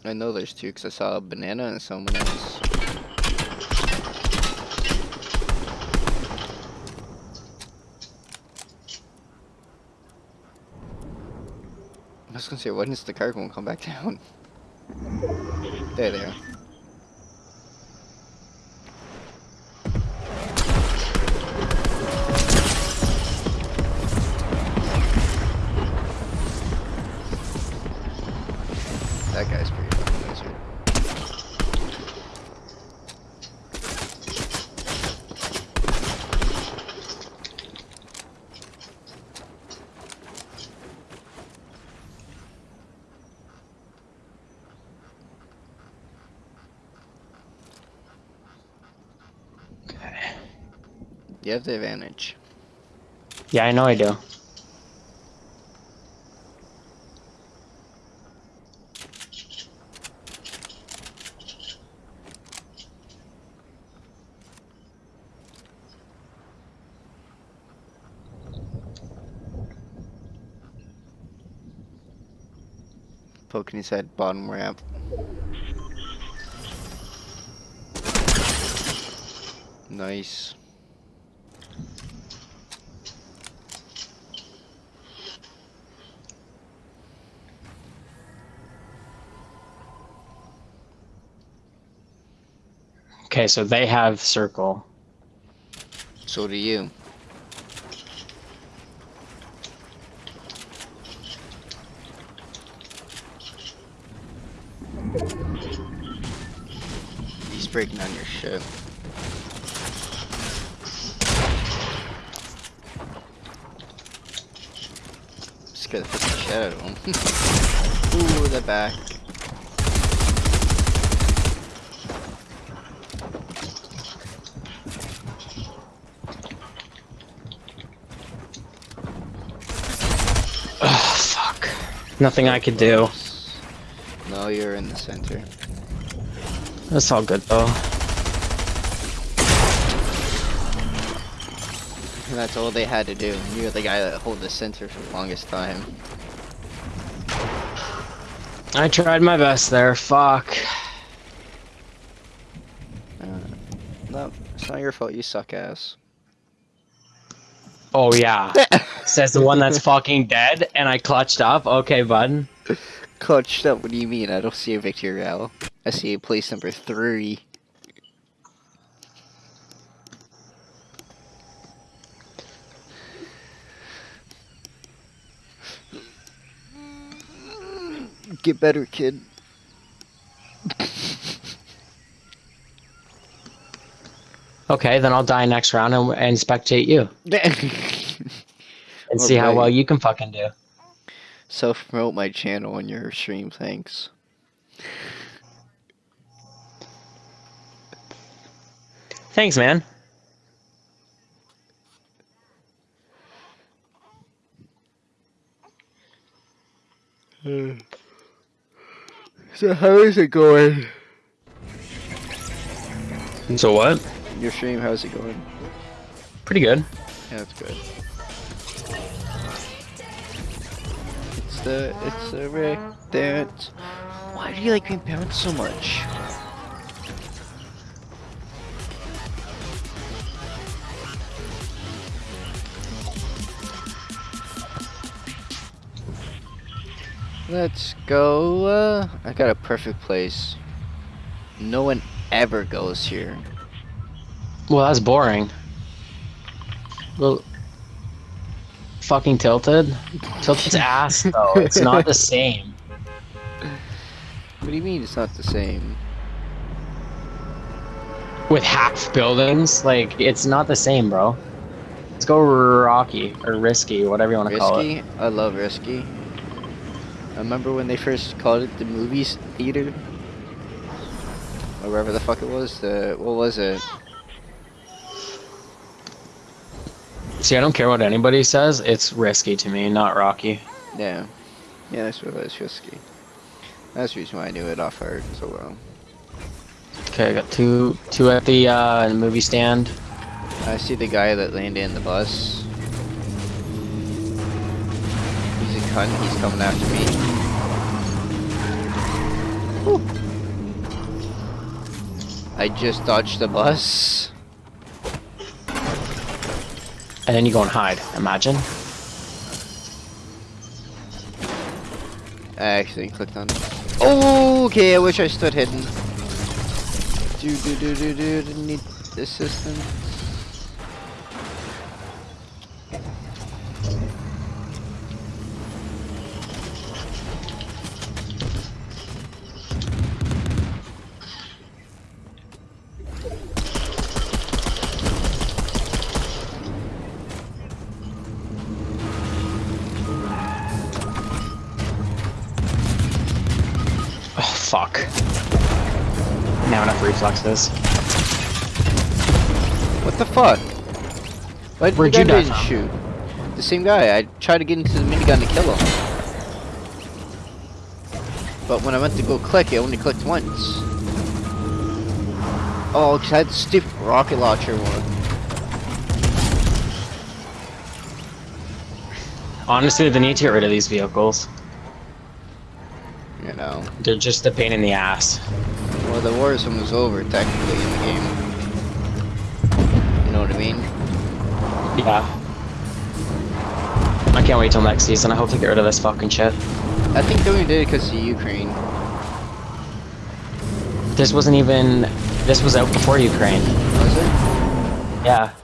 [SPEAKER 2] I know there's two because I saw a banana and someone else. Was gonna say, when is the car gonna come back down? [LAUGHS] There they are.
[SPEAKER 1] Yeah, I know I do.
[SPEAKER 2] Poking his head, bottom ramp. Nice.
[SPEAKER 1] Okay, so they have circle.
[SPEAKER 2] So do you. He's breaking on your ship. Scare the shit out of him. Ooh, the back.
[SPEAKER 1] Nothing I could do.
[SPEAKER 2] No, you're in the center.
[SPEAKER 1] That's all good though.
[SPEAKER 2] That's all they had to do. You're the guy that hold the center for the longest time.
[SPEAKER 1] I tried my best there. Fuck.
[SPEAKER 2] Uh, no, it's not your fault. You suck ass.
[SPEAKER 1] Oh yeah. [LAUGHS] Says the one that's [LAUGHS] fucking dead, and I clutched up. Okay, bud.
[SPEAKER 2] Clutched up. What do you mean? I don't see a victory row. I see a place number three. Get better, kid.
[SPEAKER 1] Okay, then I'll die next round and, and spectate you [LAUGHS] and see how well you can fucking do.
[SPEAKER 2] Self promote my channel on your stream, thanks.
[SPEAKER 1] Thanks, man. [SIGHS]
[SPEAKER 2] So how is it going?
[SPEAKER 1] And so what?
[SPEAKER 2] Your stream, how's it going?
[SPEAKER 1] Pretty good.
[SPEAKER 2] Yeah, that's good. The it's a Rick dance. Why do you like being bounced so much? Let's go. Uh, I got a perfect place. No one ever goes here.
[SPEAKER 1] Well, that's boring. Well, fucking tilted. Tilted's [LAUGHS] ass though. It's not the same.
[SPEAKER 2] What do you mean it's not the same?
[SPEAKER 1] With half buildings, like it's not the same, bro. Let's go rocky or risky, whatever you want to call it.
[SPEAKER 2] Risky? I love Risky. I remember when they first called it the movies theater? Or wherever the fuck it was. The what was it?
[SPEAKER 1] See, I don't care what anybody says. It's risky to me, not rocky.
[SPEAKER 2] Yeah. Yeah, that's what it was, Risky. That's the reason why I knew it off heart so well.
[SPEAKER 1] Okay, I got two, two at the uh, movie stand.
[SPEAKER 2] I see the guy that landed in the bus. He's a cunt, he's coming after me. Whew. I just dodged the bus.
[SPEAKER 1] And then you go and hide. Imagine.
[SPEAKER 2] I actually clicked on it. Oh, okay, I wish I stood hidden. Do do do do do, need assistance.
[SPEAKER 1] Enough reflexes.
[SPEAKER 2] What the fuck? Why did
[SPEAKER 1] Where'd you die
[SPEAKER 2] didn't
[SPEAKER 1] from?
[SPEAKER 2] shoot? The same guy. I tried to get into the minigun to kill him. But when I went to go click, it only clicked once. Oh, 'cause I had the stupid rocket launcher one.
[SPEAKER 1] Honestly, they need to get rid of these vehicles.
[SPEAKER 2] You know.
[SPEAKER 1] They're just a pain in the ass.
[SPEAKER 2] Well, the war zone was over technically in the game. You know what I mean?
[SPEAKER 1] Yeah. I can't wait till next season. I hope they get rid of this fucking shit.
[SPEAKER 2] I think they only did it because of Ukraine.
[SPEAKER 1] This wasn't even. This was out before Ukraine.
[SPEAKER 2] Was it?
[SPEAKER 1] Yeah.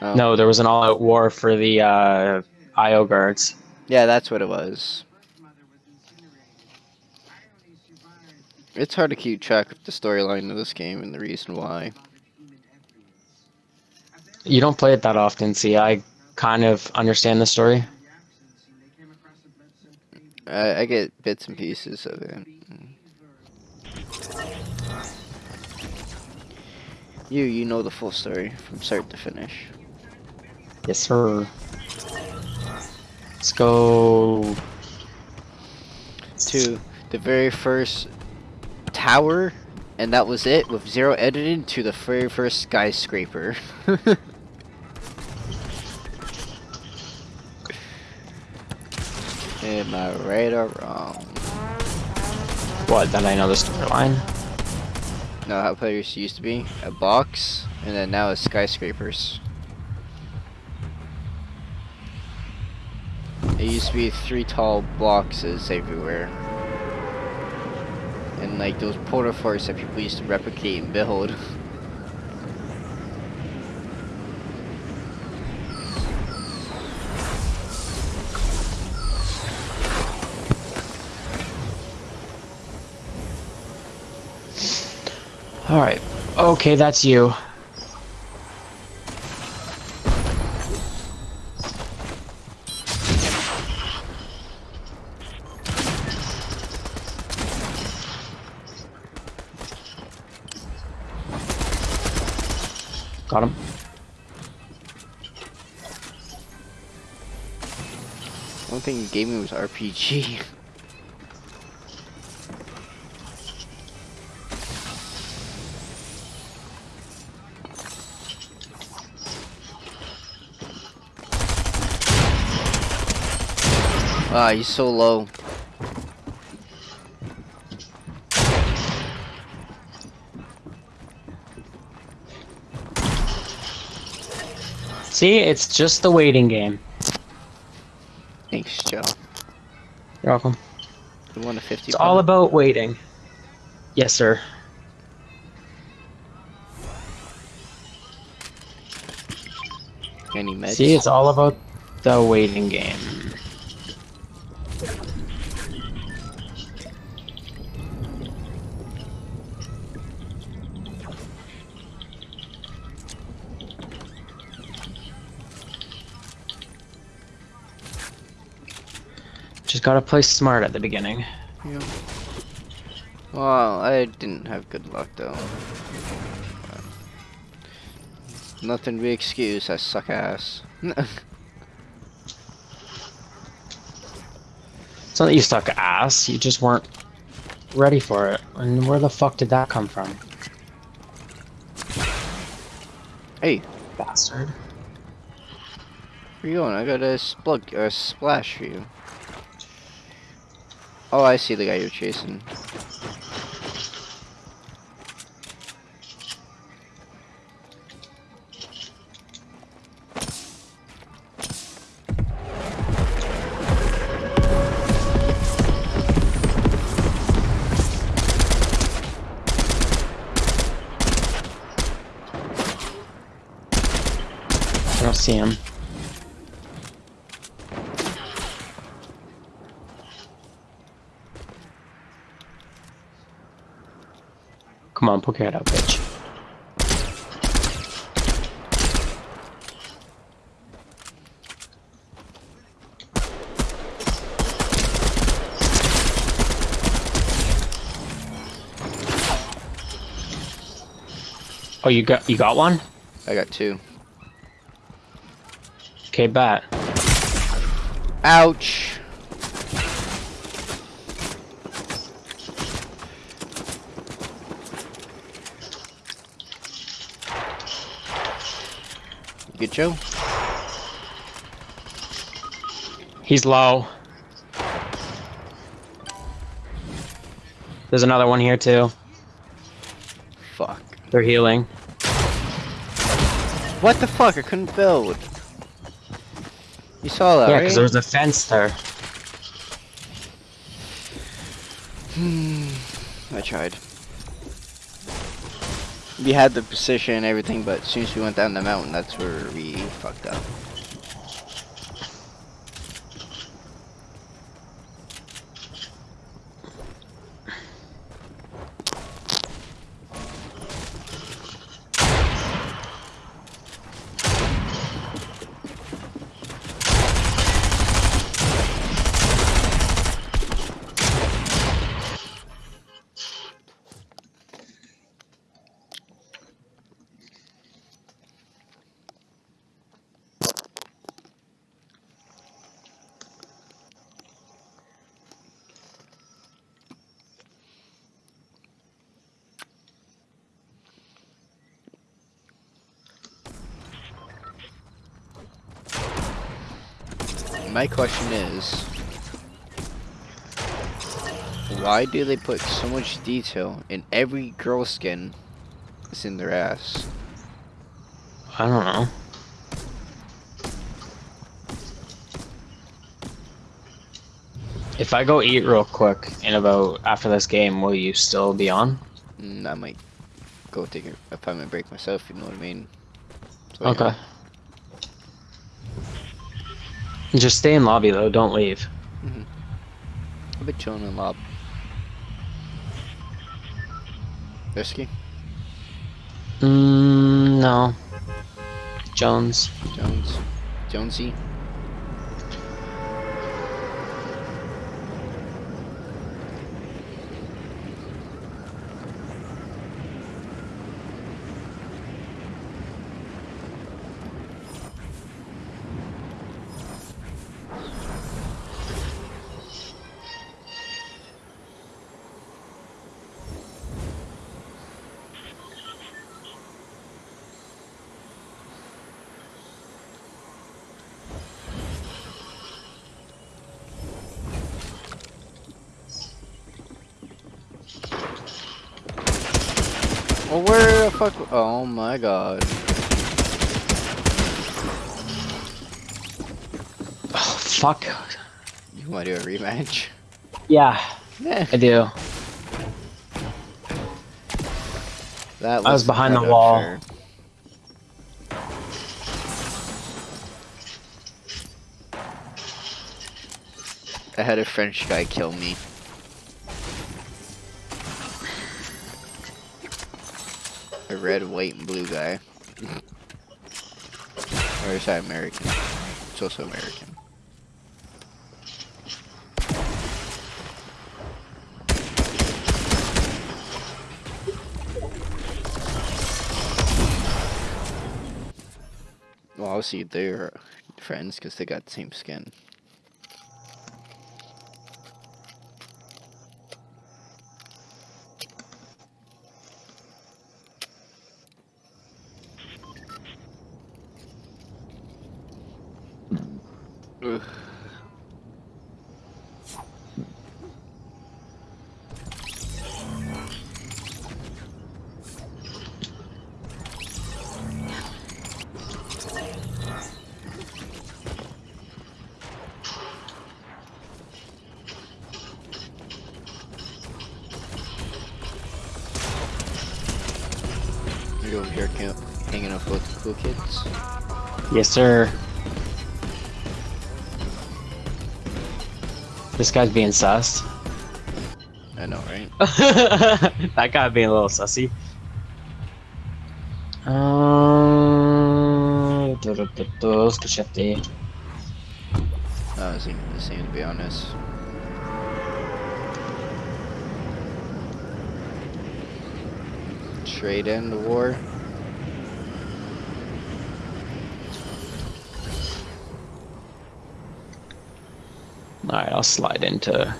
[SPEAKER 2] Oh.
[SPEAKER 1] No, there was an all-out war for the uh, IO guards.
[SPEAKER 2] Yeah, that's what it was. It's hard to keep track of the storyline of this game and the reason why.
[SPEAKER 1] You don't play it that often, see. I kind of understand the story.
[SPEAKER 2] I, I get bits and pieces of it. You, you know the full story from start to finish.
[SPEAKER 1] Yes, sir. Let's go.
[SPEAKER 2] To the very first tower, and that was it, with zero editing, to the very first skyscraper. [LAUGHS] Am I right or wrong?
[SPEAKER 1] What? That I know the storyline.
[SPEAKER 2] No, how players used to be a box, and then now it's skyscrapers. It used to be three tall boxes everywhere. And like those porta forts that people used to replicate and build.
[SPEAKER 1] Alright. Okay, that's you.
[SPEAKER 2] Gave me was RPG. Ah, he's so low.
[SPEAKER 1] See, it's just the waiting game.
[SPEAKER 2] Thanks, Joe.
[SPEAKER 1] You're welcome.
[SPEAKER 2] You want a 50
[SPEAKER 1] It's all about waiting. Yes, sir.
[SPEAKER 2] Any meds?
[SPEAKER 1] See, it's all about the waiting game. Gotta play smart at the beginning.
[SPEAKER 2] Yeah. Well, I didn't have good luck though. Nothing to be excused, I suck ass. [LAUGHS]
[SPEAKER 1] It's not that you suck ass, you just weren't ready for it. And where the fuck did that come from?
[SPEAKER 2] hey,
[SPEAKER 1] Bastard.
[SPEAKER 2] where are you going? I got a splug a splash for you. Oh, I see the guy you're chasing.
[SPEAKER 1] Come on, poke your head out, bitch. Oh, you got you got one?
[SPEAKER 2] I got two.
[SPEAKER 1] Okay, bat.
[SPEAKER 2] Ouch! You Good Joe?
[SPEAKER 1] He's low. There's another one here too.
[SPEAKER 2] Fuck.
[SPEAKER 1] They're healing.
[SPEAKER 2] What the fuck? I couldn't build. You saw that,
[SPEAKER 1] yeah,
[SPEAKER 2] right?
[SPEAKER 1] because there was a fence there. [SIGHS]
[SPEAKER 2] I tried. We had the precision and everything, but as soon as we went down the mountain, that's where we fucked up. My question is, why do they put so much detail in every girl skin that's in their ass?
[SPEAKER 1] I don't know. If I go eat real quick in about after this game, will you still be on?
[SPEAKER 2] Mm, I might go take a, a five minute break myself, you know what I mean? So, yeah.
[SPEAKER 1] Just stay in lobby though, don't leave.
[SPEAKER 2] I've been chilling in lobby. Risky?
[SPEAKER 1] Mm, no. Jones.
[SPEAKER 2] Jones? Jonesy? Oh, where the fuck? Oh my god.
[SPEAKER 1] Oh, fuck.
[SPEAKER 2] You want to do a rematch?
[SPEAKER 1] Yeah,
[SPEAKER 2] Yeah.
[SPEAKER 1] I do.
[SPEAKER 2] That
[SPEAKER 1] I was behind the wall.
[SPEAKER 2] unfair. I had a French guy kill me. Red, white, and blue guy. or is that American? It's also American. Well, obviously they're friends because they got the same skin.
[SPEAKER 1] Yes, sir. This guy's being sus.
[SPEAKER 2] I know, right? [LAUGHS]
[SPEAKER 1] that guy being a little sussy. Um, du- du, ska shifty.
[SPEAKER 2] That was even the same, to be honest. Trade in the war.
[SPEAKER 1] Alright, I'll slide into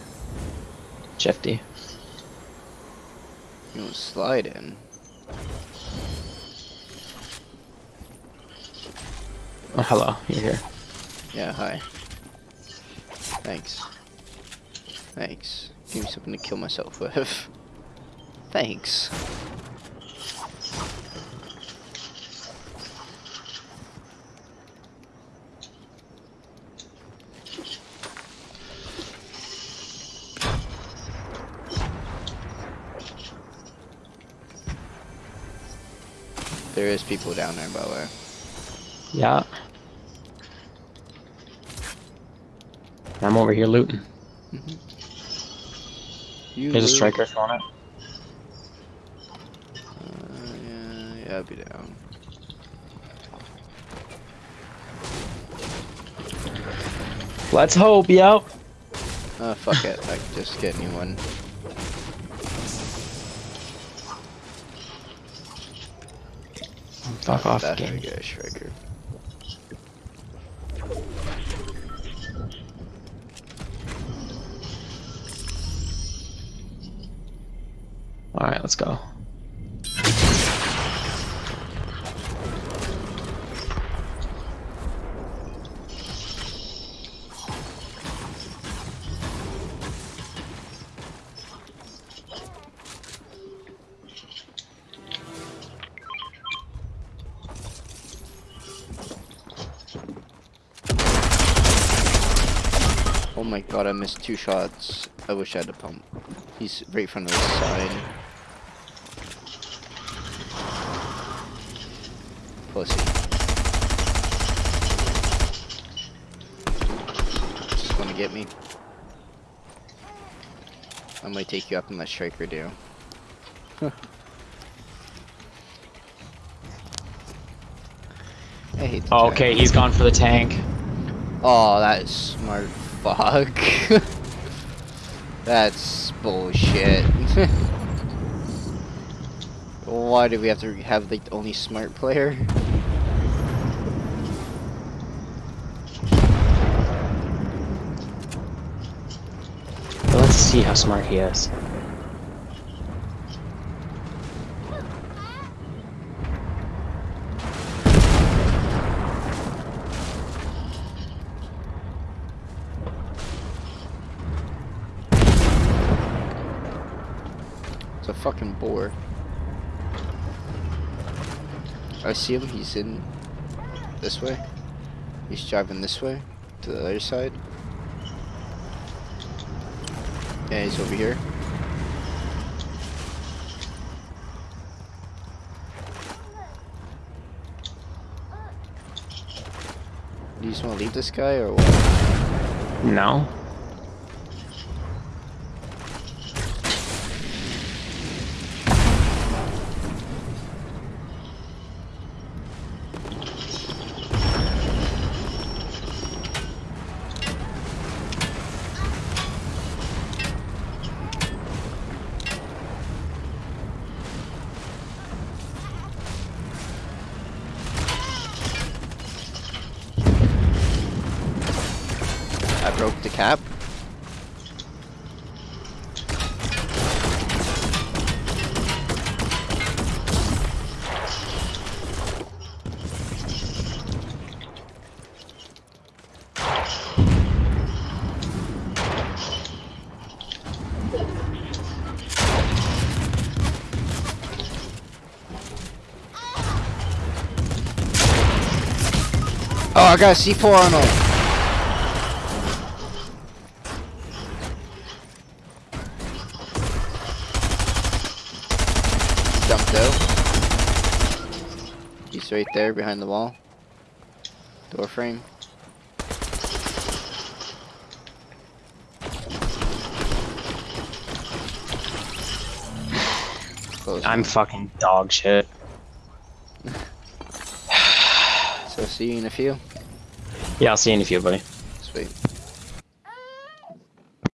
[SPEAKER 1] Shifty.
[SPEAKER 2] You want to slide in?
[SPEAKER 1] Oh, hello, you're here.
[SPEAKER 2] Yeah, hi. Thanks. Thanks. Give me something to kill myself with. [LAUGHS] Thanks. There is people down there, by the way.
[SPEAKER 1] Yeah. I'm over here looting.
[SPEAKER 2] You
[SPEAKER 1] There's a striker on it.
[SPEAKER 2] Uh, yeah, yeah, I'll be down.
[SPEAKER 1] Let's hope, yep.
[SPEAKER 2] Oh, fuck it. I can just get new one.
[SPEAKER 1] Fuck off, game.
[SPEAKER 2] how you missed two shots. I wish I had a pump. He's right of the sign. Pussy. Just wanna get me. I might take you up and let Striker do. [LAUGHS] I hate
[SPEAKER 1] Oh,
[SPEAKER 2] tank.
[SPEAKER 1] okay, he's gone for the tank.
[SPEAKER 2] Oh, that is smart fuck. [LAUGHS] That's bullshit. [LAUGHS] Why do we have to have the only smart player?
[SPEAKER 1] Let's see how smart he is.
[SPEAKER 2] It's a fucking bore. I see him. He's in this way. He's driving this way to the other side. Yeah, he's over here. Do you just want to leave this guy or what?
[SPEAKER 1] No.
[SPEAKER 2] Got a C4 on him. Jumped out. He's right there behind the wall. Door frame. Close
[SPEAKER 1] I'm
[SPEAKER 2] one.
[SPEAKER 1] fucking dog shit. [SIGHS]
[SPEAKER 2] So see you in a few.
[SPEAKER 1] Yeah, I'll see you in a few, buddy.